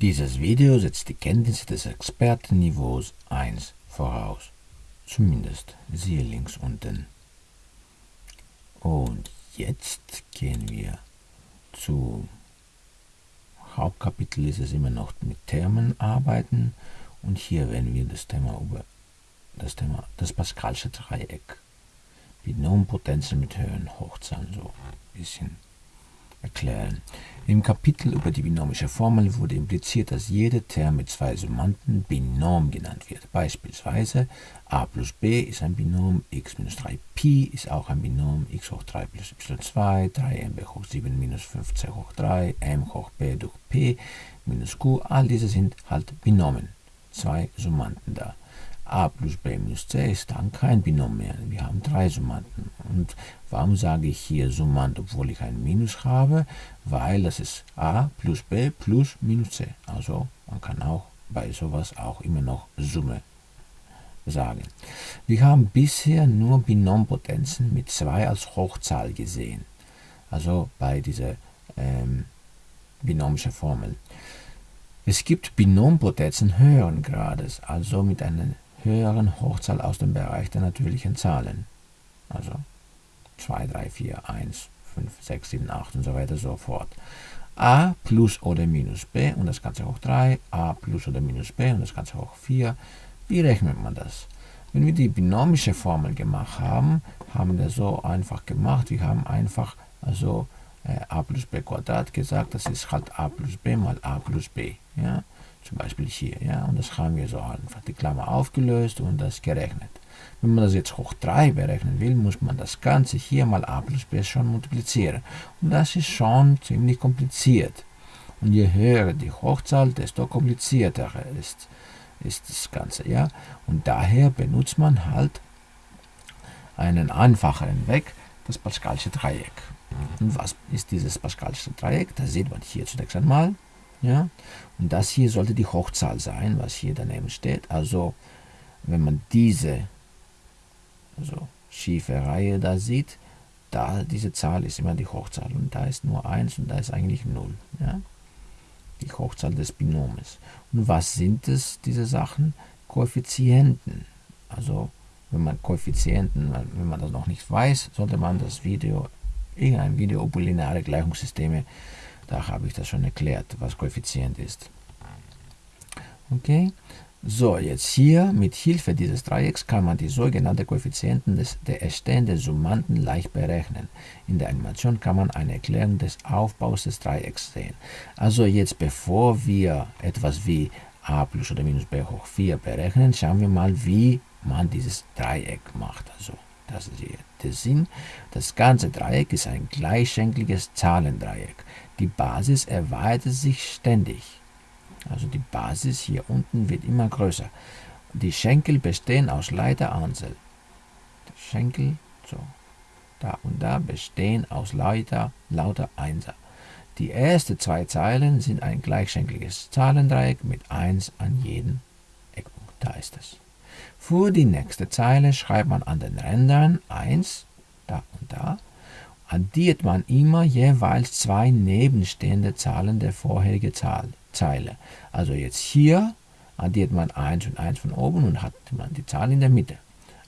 Dieses Video setzt die Kenntnisse des Expertenniveaus 1 voraus. Zumindest siehe links unten. Und jetzt gehen wir zu Hauptkapitel ist es immer noch mit Termen arbeiten und hier werden wir das Thema über das Thema das Pascalsche Dreieck Binompotenzen mit höheren Hochzahlen so ein bisschen erklären. Im Kapitel über die binomische Formel wurde impliziert, dass jeder Term mit zwei Summanden Binom genannt wird. Beispielsweise a plus b ist ein Binom, x minus 3pi ist auch ein Binom, x hoch 3 plus y2, 3mb hoch 7 minus 5c hoch 3, m hoch b durch p minus q, all diese sind halt Binomen. Zwei Summanden da a plus b minus c ist dann kein Binom mehr. Wir haben drei Summanden. Und warum sage ich hier Summand, obwohl ich ein Minus habe? Weil das ist a plus b plus minus c. Also man kann auch bei sowas auch immer noch Summe sagen. Wir haben bisher nur Binompotenzen mit 2 als Hochzahl gesehen. Also bei dieser ähm, binomischen Formel. Es gibt Binompotenzen höheren Grades, also mit einer höheren Hochzahl aus dem Bereich der natürlichen Zahlen. Also 2, 3, 4, 1, 5, 6, 7, 8 und so weiter so fort. a plus oder minus b und das Ganze hoch 3, a plus oder minus b und das Ganze hoch 4. Wie rechnet man das? Wenn wir die binomische Formel gemacht haben, haben wir das so einfach gemacht. Wir haben einfach also äh, a plus b Quadrat gesagt, das ist halt a plus b mal a plus b. Ja? Zum Beispiel hier. Ja? Und das haben wir so einfach die Klammer aufgelöst und das gerechnet. Wenn man das jetzt hoch 3 berechnen will, muss man das Ganze hier mal a plus b schon multiplizieren. Und das ist schon ziemlich kompliziert. Und je höher die Hochzahl, desto komplizierter ist, ist das Ganze. Ja? Und daher benutzt man halt einen einfacheren Weg, das Pascalsche Dreieck. Und was ist dieses Pascalsche Dreieck? Das sieht man hier zunächst einmal. Ja? Und das hier sollte die Hochzahl sein, was hier daneben steht. Also wenn man diese also schiefe Reihe da sieht, da diese Zahl ist immer die Hochzahl und da ist nur 1 und da ist eigentlich 0. Ja? Die Hochzahl des Binomes. Und was sind es, diese Sachen? Koeffizienten. Also wenn man Koeffizienten, wenn man das noch nicht weiß, sollte man das Video, irgendein Video über lineare Gleichungssysteme da habe ich das schon erklärt, was Koeffizient ist. Okay, so jetzt hier mit Hilfe dieses Dreiecks kann man die sogenannten Koeffizienten des, der erstehenden Summanden leicht berechnen. In der Animation kann man eine Erklärung des Aufbaus des Dreiecks sehen. Also jetzt bevor wir etwas wie a plus oder minus b hoch 4 berechnen, schauen wir mal, wie man dieses Dreieck macht. Also das ist hier der Sinn. Das ganze Dreieck ist ein gleichschenkliges Zahlendreieck. Die Basis erweitert sich ständig. Also die Basis hier unten wird immer größer. Die Schenkel bestehen aus Leiteranzahl. Die Schenkel, so, da und da bestehen aus lauter, lauter Einser. Die ersten zwei Zeilen sind ein gleichschenkliges Zahlendreieck mit 1 an jedem Eckpunkt. Da ist es. Für die nächste Zeile schreibt man an den Rändern 1, da und da, addiert man immer jeweils zwei nebenstehende Zahlen der vorherigen Zahl, Zeile. Also jetzt hier addiert man 1 und 1 von oben und hat man die Zahl in der Mitte.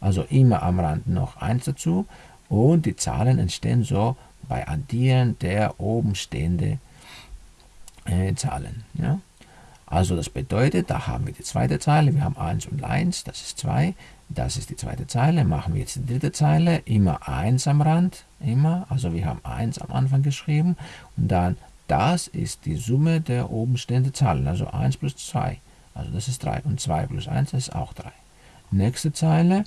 Also immer am Rand noch 1 dazu und die Zahlen entstehen so bei Addieren der oben stehenden äh, Zahlen. Ja? Also das bedeutet, da haben wir die zweite Zeile, wir haben 1 und 1, das ist 2, das ist die zweite Zeile, machen wir jetzt die dritte Zeile, immer 1 am Rand, immer, also wir haben 1 am Anfang geschrieben und dann das ist die Summe der oben stehenden Zahlen, also 1 plus 2, also das ist 3 und 2 plus 1 das ist auch 3. Nächste Zeile,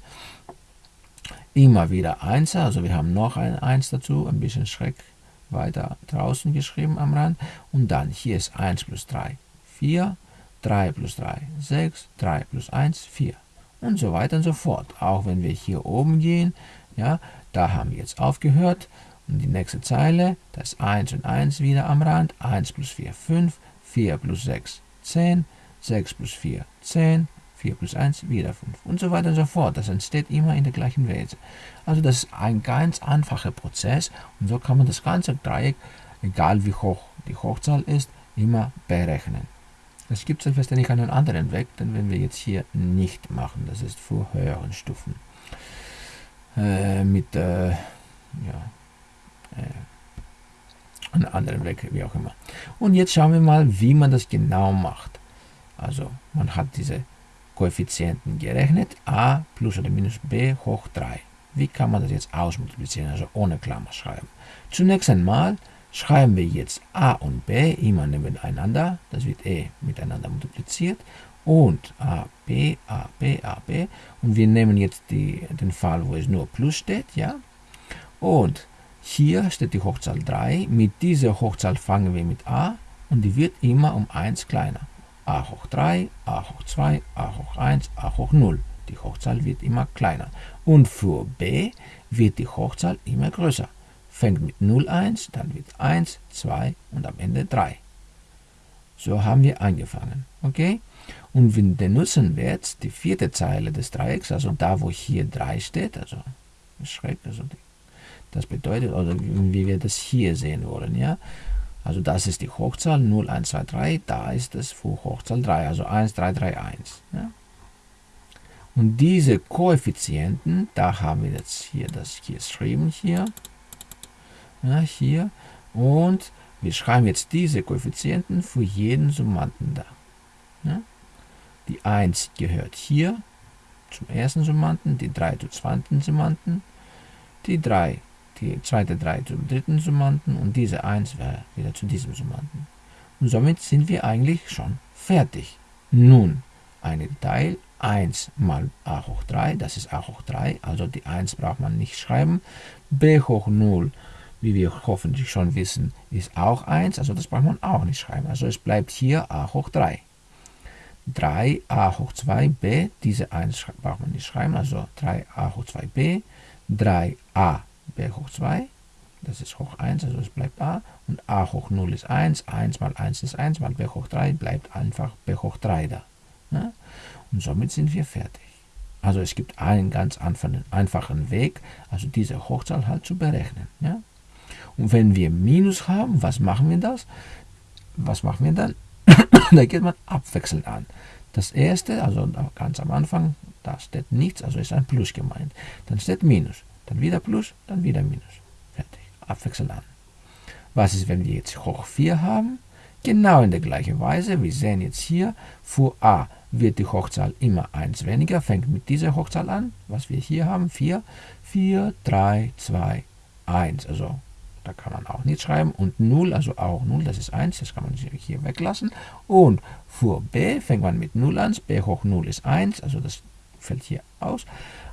immer wieder 1, also wir haben noch ein 1 dazu, ein bisschen schräg weiter draußen geschrieben am Rand und dann hier ist 1 plus 3, 4, 3 plus 3, 6, 3 plus 1, 4 und so weiter und so fort. Auch wenn wir hier oben gehen, ja, da haben wir jetzt aufgehört und die nächste Zeile, das ist 1 und 1 wieder am Rand, 1 plus 4, 5, 4 plus 6, 10, 6 plus 4, 10, 4 plus 1, wieder 5 und so weiter und so fort. Das entsteht immer in der gleichen Weise. Also das ist ein ganz einfacher Prozess und so kann man das ganze Dreieck, egal wie hoch die Hochzahl ist, immer berechnen. Es gibt selbstverständlich einen anderen Weg, den werden wir jetzt hier nicht machen. Das ist für höheren Stufen. Äh, mit, äh, ja, äh, einen anderen Weg, wie auch immer. Und jetzt schauen wir mal, wie man das genau macht. Also, man hat diese Koeffizienten gerechnet, a plus oder minus b hoch 3. Wie kann man das jetzt ausmultiplizieren, also ohne Klammer schreiben? Zunächst einmal schreiben wir jetzt a und b immer nebeneinander, das wird e miteinander multipliziert und a, b, a, b, a, b und wir nehmen jetzt die, den Fall, wo es nur plus steht, ja, und hier steht die Hochzahl 3, mit dieser Hochzahl fangen wir mit a und die wird immer um 1 kleiner. a hoch 3, a hoch 2, a hoch 1, a hoch 0. Die Hochzahl wird immer kleiner. Und für b wird die Hochzahl immer größer. Fängt mit 0 1, dann wird 1, 2 und am Ende 3. So haben wir angefangen. Okay? Und wir benutzen jetzt die vierte Zeile des Dreiecks, also da, wo hier 3 steht, also schräg, also das bedeutet, oder wie wir das hier sehen wollen, ja. Also das ist die Hochzahl 0, 1, 2, 3, da ist es für Hochzahl 3, also 1, 3, 3, 1. Ja? Und diese Koeffizienten, da haben wir jetzt hier das hier geschrieben, hier, ja, hier, und wir schreiben jetzt diese Koeffizienten für jeden Summanden da. Ja? Die 1 gehört hier zum ersten Summanden, die 3 zum zweiten Summanden, die 3, die zweite 3 zum dritten Summanden und diese 1 wäre wieder zu diesem Summanden. Und somit sind wir eigentlich schon fertig. Nun, ein Teil 1 mal a hoch 3, das ist a hoch 3, also die 1 braucht man nicht schreiben. b hoch 0, wie wir hoffentlich schon wissen, ist auch 1, also das braucht man auch nicht schreiben. Also es bleibt hier a hoch 3. 3a hoch 2b, diese 1 braucht man nicht schreiben, also 3a hoch 2b, 3a b hoch 2, das ist hoch 1, also es bleibt a, und a hoch 0 ist 1, 1 mal 1 ist 1, mal b hoch 3 bleibt einfach b hoch 3 da. Ja? Und somit sind wir fertig. Also es gibt einen ganz einfachen Weg, also diese Hochzahl halt zu berechnen. Ja? Und wenn wir Minus haben, was machen wir das? Was machen wir dann? da geht man abwechselnd an. Das erste, also ganz am Anfang, da steht nichts, also ist ein Plus gemeint. Dann steht Minus, dann wieder Plus, dann wieder Minus. Fertig. Abwechselnd an. Was ist, wenn wir jetzt hoch 4 haben? Genau in der gleichen Weise. Wir sehen jetzt hier, für a wird die Hochzahl immer 1 weniger, fängt mit dieser Hochzahl an, was wir hier haben, 4, 4, 3, 2, 1. Also da kann man auch nicht schreiben. Und 0, also auch 0, das ist 1, das kann man hier weglassen. Und für b fängt man mit 0 an, b hoch 0 ist 1, also das fällt hier aus.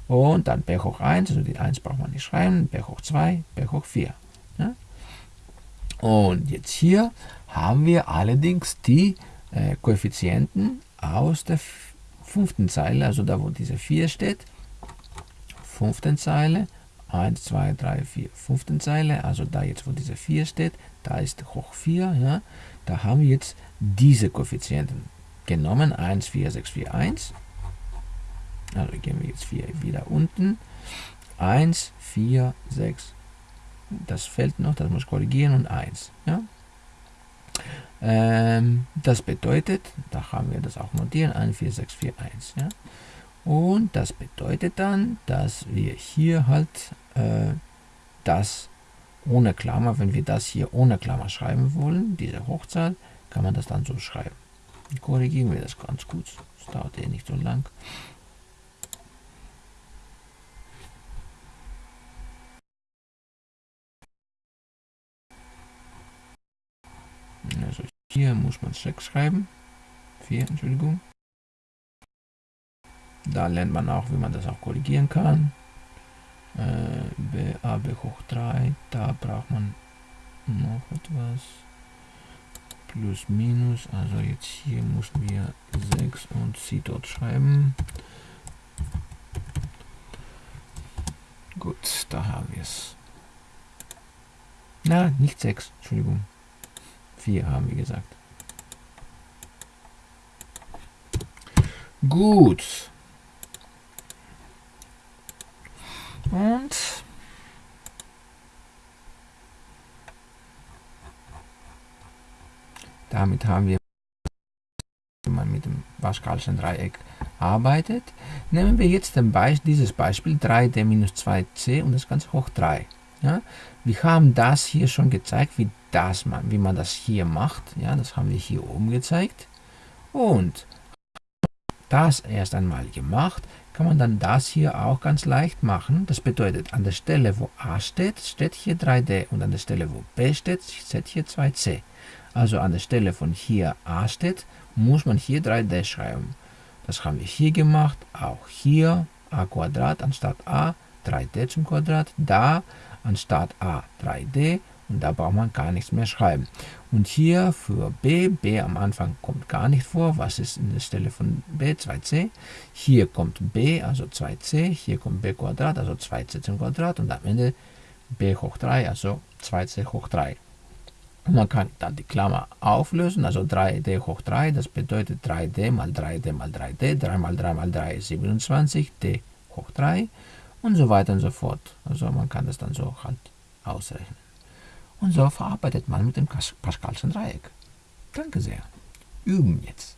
Und dann b hoch 1, also die 1 braucht man nicht schreiben, b hoch 2, b hoch 4. Ja? Und jetzt hier haben wir allerdings die äh, Koeffizienten aus der fünften Zeile, also da wo diese 4 steht, fünften Zeile, 1, 2, 3, 4, fünften Zeile, also da jetzt wo diese 4 steht, da ist hoch 4, ja, da haben wir jetzt diese Koeffizienten genommen, 1, 4, 6, 4, 1, also gehen wir jetzt 4 wieder unten, 1, 4, 6, das fällt noch, das muss korrigieren und 1, ja, ähm, das bedeutet, da haben wir das auch notieren, 14641. Ja? Und das bedeutet dann, dass wir hier halt äh, das ohne Klammer, wenn wir das hier ohne Klammer schreiben wollen, diese Hochzahl, kann man das dann so schreiben. Korrigieren wir das ganz gut, das dauert eh nicht so lang. Also hier muss man 6 schreiben. 4, Entschuldigung. Da lernt man auch, wie man das auch korrigieren kann. Äh, B, hoch 3. Da braucht man noch etwas. Plus, minus. Also jetzt hier mussten wir 6 und sie dort schreiben. Gut, da haben wir es. Na, nicht 6, Entschuldigung. 4 haben wir gesagt. Gut. Und damit haben wir mit dem Pascalschen Dreieck arbeitet, nehmen wir jetzt Be dieses Beispiel 3d minus 2c und das Ganze hoch 3. Ja? Wir haben das hier schon gezeigt, wie, das man, wie man das hier macht. Ja? Das haben wir hier oben gezeigt. Und das erst einmal gemacht, kann man dann das hier auch ganz leicht machen. Das bedeutet, an der Stelle, wo a steht, steht hier 3d und an der Stelle, wo b steht, steht hier 2c. Also an der Stelle von hier a steht, muss man hier 3d schreiben. Das haben wir hier gemacht, auch hier a Quadrat anstatt a, 3d zum Quadrat, da anstatt a 3d und da braucht man gar nichts mehr schreiben. Und hier für b, b am Anfang kommt gar nicht vor, was ist in der Stelle von b, 2c. Hier kommt b, also 2c, hier kommt b Quadrat, also 2c zum Quadrat und am Ende b hoch 3, also 2c hoch 3. Und man kann dann die Klammer auflösen, also 3d hoch 3, das bedeutet 3d mal 3d mal 3d, 3 mal 3 mal 3 ist 27, d hoch 3 und so weiter und so fort. Also man kann das dann so halt ausrechnen. Und so verarbeitet man mit dem Pascalschen Dreieck. Danke sehr. Üben jetzt.